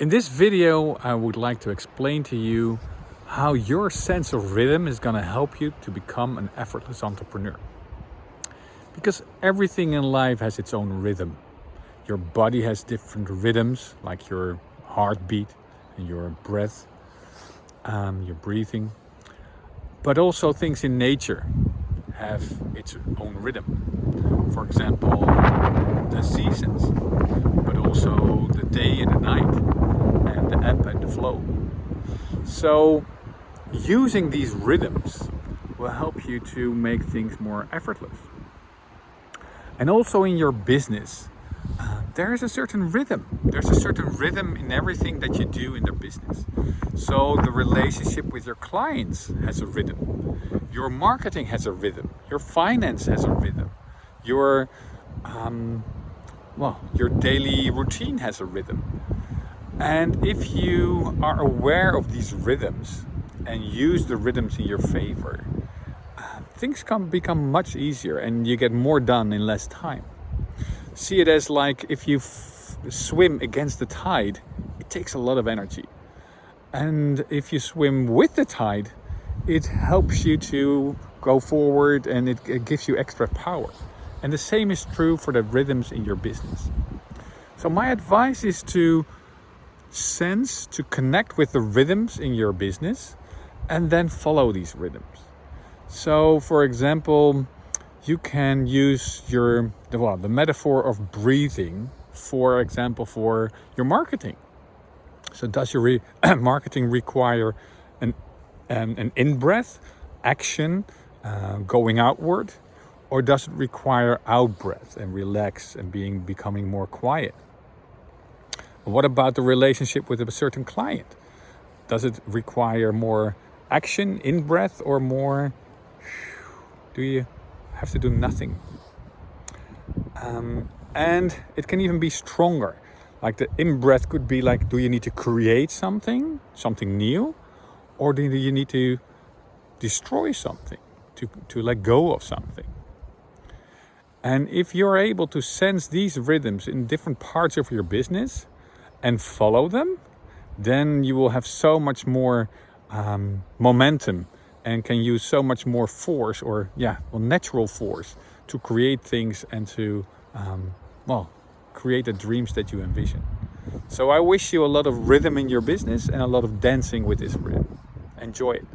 In this video, I would like to explain to you how your sense of rhythm is going to help you to become an effortless entrepreneur. Because everything in life has its own rhythm. Your body has different rhythms, like your heartbeat and your breath, um, your breathing. But also things in nature have its own rhythm. For example, the seasons, but also the day and the night and the flow. So using these rhythms will help you to make things more effortless. And also in your business, uh, there is a certain rhythm. There's a certain rhythm in everything that you do in the business. So the relationship with your clients has a rhythm. Your marketing has a rhythm. Your finance has a rhythm. Your, um, well, your daily routine has a rhythm. And if you are aware of these rhythms and use the rhythms in your favor, things can become much easier and you get more done in less time. See it as like if you swim against the tide, it takes a lot of energy. And if you swim with the tide, it helps you to go forward and it, it gives you extra power. And the same is true for the rhythms in your business. So my advice is to sense to connect with the rhythms in your business and then follow these rhythms. So for example, you can use your well, the metaphor of breathing, for example, for your marketing. So does your re marketing require an, um, an in-breath, action, uh, going outward, or does it require out-breath and relax and being becoming more quiet? What about the relationship with a certain client? Does it require more action, in breath, or more? Do you have to do nothing? Um, and it can even be stronger. Like the in breath could be like, do you need to create something, something new? Or do you need to destroy something, to, to let go of something? And if you're able to sense these rhythms in different parts of your business, and follow them, then you will have so much more um, momentum and can use so much more force or yeah, well, natural force to create things and to, um, well, create the dreams that you envision. So I wish you a lot of rhythm in your business and a lot of dancing with this rhythm. Enjoy it.